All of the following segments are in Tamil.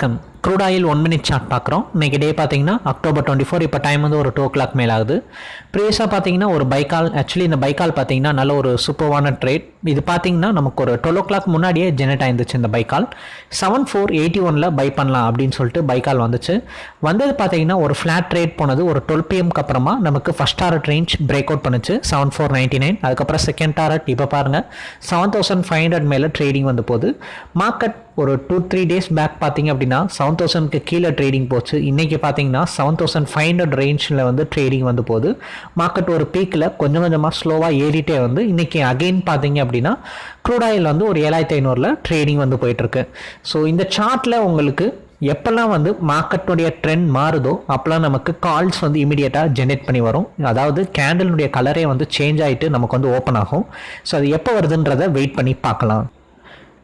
வணக்கம். Crude oil one minute chart பார்க்குறோம். இன்றைக்கி டே பார்த்தீங்கன்னா அக்டோபர் டுவெண்ட்டி ஃபோர் இப்போ டைம் வந்து ஒரு டூ ஓ கிளாக் மேலே ஆகுது ப்ரீவியஸாக பார்த்தீங்கன்னா ஒரு பைக்கால் ஆக்சுவலி இந்த பைக்கால் பார்த்தீங்கன்னா நல்ல ஒரு சூப்பர்வான ட்ரேட் இது பார்த்தீங்கன்னா நமக்கு ஒரு டுவெல் ஓ கிளாக் முன்னாடியே ஜெனரேட் ஆயிருந்துச்சு இந்த பைக்கால் செவன் ஃபோர் எயிட்டி ஒனில் பை பண்ணலாம் அப்படின்னு சொல்லிட்டு பைக்கால் வந்துச்சு. வந்தது பார்த்தீங்கன்னா ஒரு ஃப்ளாட் ட்ரேட் போனது ஒரு டுவெல் பிஎம்க்கு அப்புறமா நமக்கு first target range break out பண்ணுச்சு. செவன் ஃபோர் நைன்ட்டி நைன் அதுக்கப்புறம் செகண்ட் டாரட் இப்போ பாருங்கள் செவன் தௌசண்ட் ஃபைவ் ஹண்ட்ரட் மேலே ட்ரேடிங் வந்து போகுது. மார்க்கெட் ஒரு டூ த்ரீ டேஸ் பேக் பார்த்தீங்க அப்படின்னா செவன் தௌசண்ட்க்கு கீழே ட்ரேடிங் போச்சு. இன்றைக்கி பார்த்தீங்கன்னா செவன் தௌசண்ட் ஃபைவ் ஹண்ட்ரட் ரேஞ்சில் வந்து ட்ரேடிங் வந்து போகுது. மார்க்கெட் ஒரு பீக்கில் கொஞ்சம் கொஞ்சமாக ஸ்லோவாக ஏறிட்டே வந்து இன்றைக்கி அகெயின் பார்த்தீங்க அப்படின்னா க்ரூட் ஆயில் வந்து ஒரு ஏழாயிரத்தி ஐநூறில் ட்ரேடிங் வந்து போயிட்டுருக்கு. ஸோ இந்த சார்ட்டில் உங்களுக்கு எப்போல்லாம் வந்து மார்க்கெட்டுடைய ட்ரெண்ட் மாறுதோ அப்போல்லாம் நமக்கு கால்ஸ் வந்து இமீடியட்டாக ஜென்ரேட் பண்ணி வரும். அதாவது கேண்டலினுடைய கலரே வந்து சேஞ்ச் ஆகிட்டு நமக்கு வந்து ஓப்பன் ஆகும். ஸோ அது எப்போ வருதுன்றதை வெயிட் பண்ணி பார்க்கலாம்.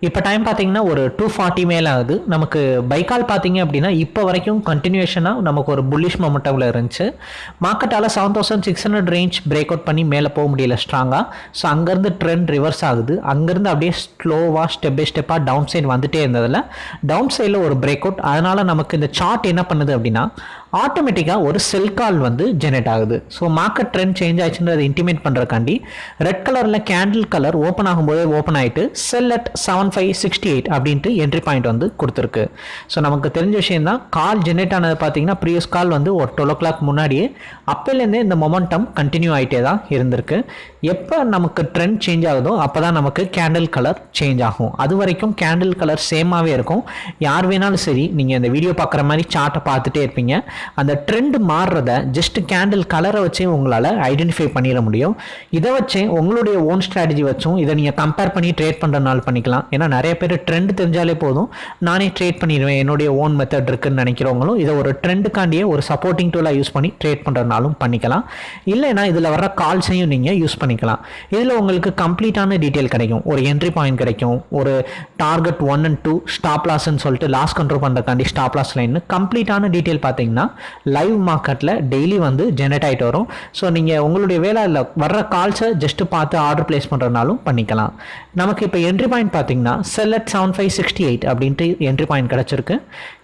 இப்போ டைம் பார்த்தீங்கன்னா ஒரு டூ ஃபார்ட்டி மேலே ஆகுது. நமக்கு பைக்கால் பார்த்தீங்க அப்படின்னா இப்போ வரைக்கும் கண்டினியூஷனாக நமக்கு ஒரு புல்லிஷ் மொமெண்டமில் இருந்துச்சு. மார்க்கெட்டால் seven thousand six hundred range break out பண்ணி மேலே போக முடியல ஸ்ட்ராங்காக ஸோ அங்கேருந்து ட்ரெண்ட் ரிவர்ஸ் ஆகுது. அங்கேருந்து அப்படியே ஸ்லோவாக ஸ்டெப் பை ஸ்டெப்பாக டவுன் சைடு வந்துட்டே இருந்ததில். டவுன் சைடில் ஒரு பிரேக் அவுட் அதனால் நமக்கு இந்த சார்ட் என்ன பண்ணுது அப்படின்னா ஆட்டோமேட்டிக்காக ஒரு செல் கால் வந்து ஜெனரேட் ஆகுது. ஸோ மார்க்கெட் ட்ரெண்ட் சேஞ்ச் ஆயிடுச்சுன்றதை இன்டிமேட் பண்ணுறக்காண்டி ரெட் கலரில் கேண்டில் கலர் ஓப்பன் ஆகும்போதே ஓப்பன் ஆகிட்டு sell at seven five sixty eight அப்படின்ட்டு என்ட்ரி பாயிண்ட் வந்து கொடுத்துருக்கு. ஸோ நமக்கு தெரிஞ்ச விஷயம் தான் கால் ஜென்ரேட் ஆனது பார்த்தீங்கன்னா ப்ரீவியஸ் கால் வந்து ஒரு டுவெல் ஓ கிளாக் முன்னாடியே அப்போலேருந்தே இந்த மொமெண்டம் கண்டினியூ ஆகிட்டே தான் இருந்திருக்கு. எப்போ நமக்கு ட்ரெண்ட் சேஞ்ச் ஆகுதோ அப்போ தான் நமக்கு கேண்டில் கலர் சேஞ்ச் ஆகும். அது வரைக்கும் கேண்டில் கலர் சேமாகவே இருக்கும். யார் வேணாலும் சரி நீங்கள் இந்த வீடியோ பார்க்குற மாதிரி சார்ட்டை பார்த்துட்டே இருப்பீங்க. அந்த ட்ரெண்ட் மாறுறத ஜஸ்ட் கேண்டில் கலரை வச்சே உங்களால் ஐடென்டிஃபை பண்ணிட முடியும். இதை வச்சே உங்களுடைய ஓன் ஸ்ட்ராட்டஜி வச்சும் இதை நீங்கள் கம்பேர் பண்ணி ட்ரேட் பண்ணுறதுனால பண்ணிக்கலாம். ஏன்னா நிறைய பேர் ட்ரெண்ட் தெரிஞ்சாலே போதும். நானே ட்ரேட் பண்ணிடுவேன். என்னுடைய ஓன் மெத்தட் இருக்குன்னு நினைக்கிறவங்களும் இதை ஒரு ட்ரெண்டுக்காண்டியே ஒரு சப்போர்ட்டிங் டூலாக யூஸ் பண்ணி ட்ரேட் பண்ணுறதுனாலும் பண்ணிக்கலாம். இல்லைனா இதில் வர்ற கால்ஸையும் நீங்கள் யூஸ் பண்ணிக்கலாம். இதில் உங்களுக்கு கம்ப்ளீட்டான டீட்டெயில் கிடைக்கும். ஒரு என்ட்ரி பாயிண்ட் கிடைக்கும். ஒரு target one and two stop லாஸ்ன்னு சொல்லிட்டு லாஸ் கண்ட்ரோல் பண்ணுறக்காண்டி ஸ்டாப் லாஸ் லைன் கம்ப்ளீட்டான டீட்டெயில் பார்த்தீங்கன்னா லைவ் மார்க்கெட்டில் டெய்லி வந்து ஜெனரேட் ஆகிட்டு வரும். ஸோ நீங்கள் உங்களுடைய வேலையில் வர்ற கால்ஸை ஜஸ்ட்டு பார்த்து ஆர்டர் பிளேஸ் பண்ணுறதுனாலும் பண்ணிக்கலாம். நமக்கு இப்போ என்ட்ரி பாயிண்ட் பார்த்தீங்கன்னா sell at seven five sixty eight அப்படின்ட்டு என்ட்ரி பாயிண்ட் கிடச்சிருக்கு.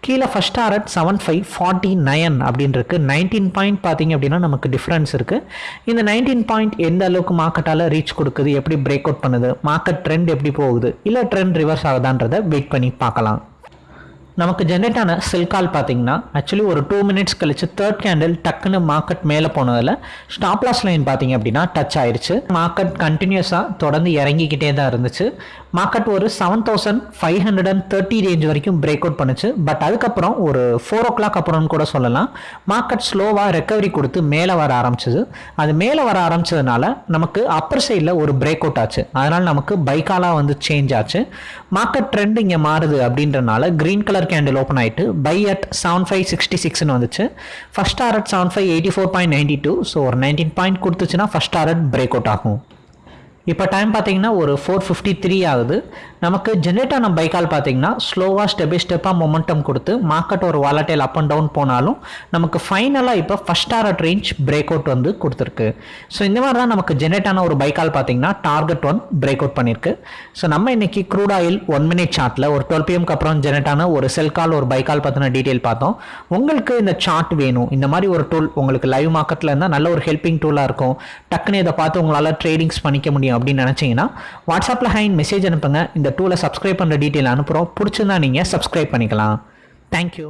கீழே first at seven five forty nine அப்படின்ருக்கு nineteen point பார்த்தீங்க அப்படின்னா நமக்கு டிஃப்ரென்ஸ் இருக்குது இந்த நைன்டீன் பாயிண்ட் எந்த அளவுக்கு மார்க்கெட்டால் ரீச் கொடுக்குது எப்படி பிரேக் அவுட் பண்ணுது மார்க்கெட் ட்ரெண்ட் எப்படி போகுது இல்லை ட்ரெண்ட் ரிவர்ஸ் ஆகுதான்றதை வெயிட் பண்ணி பார்க்கலாம். நமக்கு ஜென்ரேட் ஆன செல் கால் பார்த்தீங்கன்னா ஆக்சுவலி ஒரு டூ மினிட்ஸ் கழிச்சு தேர்ட் கேண்டில் டக்குன்னு மார்க்கெட் மேலே போனதில் ஸ்டாப் லாஸ் லைன் பார்த்தீங்க அப்படின்னா டச் ஆயிடுச்சு மார்க்கெட் கண்டினியூஸாக தொடர்ந்து இறங்கிக்கிட்டே தான் இருந்துச்சு. மார்க்கெட் ஒரு seven thousand five hundred and thirty range வரைக்கும் பிரேக் அவுட் பண்ணுச்சு. பட் அதுக்கப்புறம் ஒரு ஃபோர் ஓ கிளாக் அப்புறம்னு கூட சொல்லலாம். மார்க்கெட் ஸ்லோவாக ரெக்கவரி கொடுத்து மேலே வர ஆரம்பிச்சது. அது மேலே வர ஆரம்பிச்சதுனால நமக்கு அப்பர் சைடில் ஒரு பிரேக் அவுட் ஆச்சு. அதனால் நமக்கு பைக்காலாக வந்து சேஞ்ச் ஆச்சு. மார்க்கெட் ட்ரெண்ட் இங்கே மாறுது அப்படின்றனால க்ரீன் கலர் கேண்டில் ஓப்பன் ஆகிட்டு buy at seven five sixty சிக்ஸ்னு வந்துச்சு. First target seven five eighty four point ninety two so ஒரு நைன்டீன் பாயிண்ட் கொடுத்துச்சுன்னா ஃபஸ்ட் அட் பிரேக் அவுட் ஆகும். இப்போ டைம் பார்த்தீங்கன்னா ஒரு ஃபோர் ஃபிஃப்டி த்ரீ ஆகுது. நமக்கு ஜென்ரேட் ஆன பைக்கால் பார்த்தீங்கன்னா ஸ்லோவாக ஸ்டெப் பை ஸ்டெப்பாக மொமெண்டம் கொடுத்து மார்க்கெட் ஒரு வாலட்டைல் அப் அண்ட் டவுன் போனாலும் நமக்கு ஃபைனலாக இப்போ first target range break out வந்து கொடுத்துருக்கு. ஸோ இந்த மாதிரி தான் நமக்கு ஜென்ரேட் ஆன ஒரு பைக்கால் பார்த்தீங்கன்னா டார்கெட் ஒன் பிரேக் அவுட் பண்ணியிருக்கு ஸோ நம்ம இன்னைக்கு க்ரூட் ஆயில் ஒன் மினிட் சார்ட்டில் ஒரு டுவெல் பிஎம்க்கு அப்புறம் ஜென்ரேட் ஆன ஒரு செல் கால் ஒரு பைக்கால் பற்றின டீட்டெயில் பார்த்தோம். உங்களுக்கு இந்த சார்ட் வேணும். இந்த மாதிரி ஒரு டூல் உங்களுக்கு லைவ் மார்க்கெட்டில் இருந்தால் நல்ல ஒரு ஹெல்ப்பிங் டூலாக இருக்கும். டக்குன்னு இதை பார்த்து உங்களால் ட்ரேடிங்ஸ் பண்ணிக்க முடியும் அப்படின்னு நினச்சிங்கன்னா வாட்ஸ்அப்பில் ஹைன் மெசேஜ் அனுப்புங்க. இந்த டூலை சப்ஸ்கிரைப் பண்ணுற டீட்டெயில் அனுப்புகிறோம் பிடிச்சிருந்தா நீங்கள் சப்ஸ்கிரைப் பண்ணிக்கலாம். தேங்க்யூ